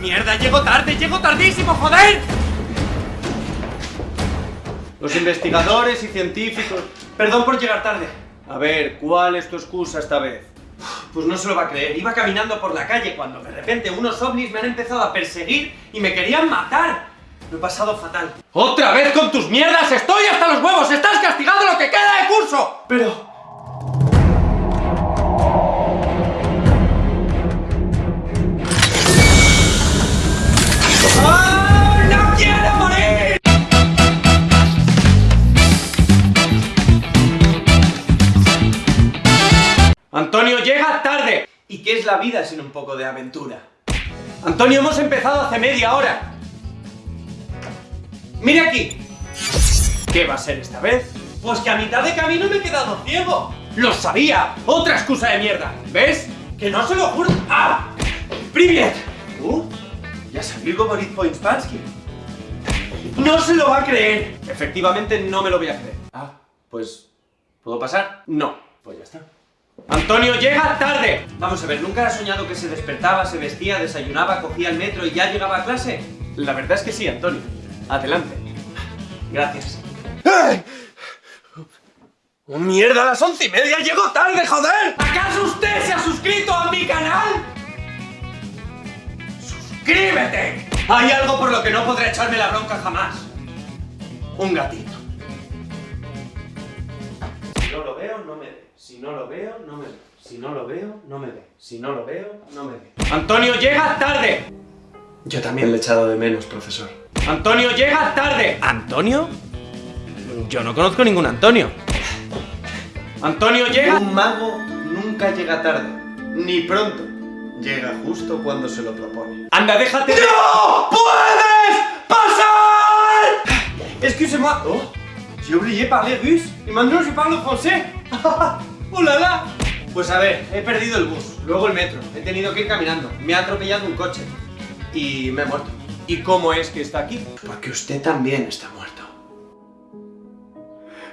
¡Mierda, llego tarde! ¡Llego tardísimo, joder! Los investigadores y científicos... Perdón por llegar tarde. A ver, ¿cuál es tu excusa esta vez? Pues no se lo va a creer. Iba caminando por la calle cuando de repente unos ovnis me han empezado a perseguir y me querían matar. Lo he pasado fatal. ¡Otra vez con tus mierdas! ¡Estoy hasta los huevos! ¡Estás castigando lo que queda de curso! Pero... ¡Antonio, llega tarde! ¿Y qué es la vida sin un poco de aventura? Antonio, hemos empezado hace media hora. ¡Mire aquí! ¿Qué va a ser esta vez? Pues que a mitad de camino me he quedado ciego. ¡Lo sabía! ¡Otra excusa de mierda! ¿Ves? Que no se lo juro. ¡Ah! ¡Privet! ¿Tú? Ya sabí Govorit Poinspansky. No se lo va a creer. Efectivamente no me lo voy a creer. Ah, pues... ¿Puedo pasar? No. Pues ya está. ¡Antonio, llega tarde! Vamos a ver, ¿nunca has soñado que se despertaba, se vestía, desayunaba, cogía el metro y ya llegaba a clase? La verdad es que sí, Antonio. Adelante. Gracias. ¡Oh, mierda! ¡A las once y media llego tarde, joder! ¿Acaso usted se ha suscrito a mi canal? ¡Suscríbete! Hay algo por lo que no podré echarme la bronca jamás. Un gatito. Si no lo veo, no me ve. Si no lo veo, no me ve. Si no lo veo, no me ve. Si no lo veo, no me ve. ¡Antonio, llega tarde! Yo también le he echado de menos, profesor. ¡Antonio, llega tarde! ¿Antonio? Yo no conozco ningún Antonio. ¡Antonio, llega! Un mago nunca llega tarde, ni pronto. Llega justo cuando se lo propone. ¡Anda, déjate. ¡No puedes pasar! Excusez-moi. Oh, j'ai oublié parler russe y maintenant je parle français. ¡Oh la la! Pues a ver, he perdido el bus, luego el metro, he tenido que ir caminando, me ha atropellado un coche y me he muerto. ¿Y cómo es que está aquí? Porque usted también está muerto.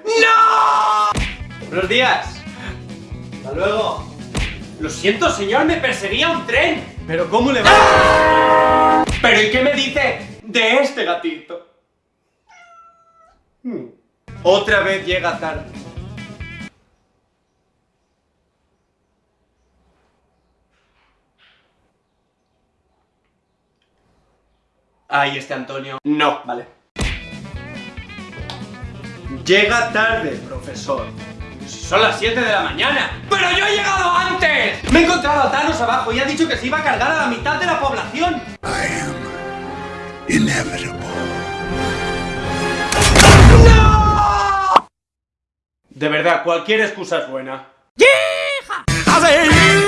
¡No! Buenos días. Hasta luego. Lo siento, señor, me perseguía un tren. ¿Pero cómo le va? ¿Pero y qué me dice de este gatito? Hmm. Otra vez llega tarde. Ahí este Antonio. No. Vale. Llega tarde, profesor. Son las 7 de la mañana. ¡Pero yo he llegado antes! Me he encontrado a Thanos abajo y ha dicho que se iba a cargar a la mitad de la población. I am inevitable. De verdad, cualquier excusa es buena. ¡A ver!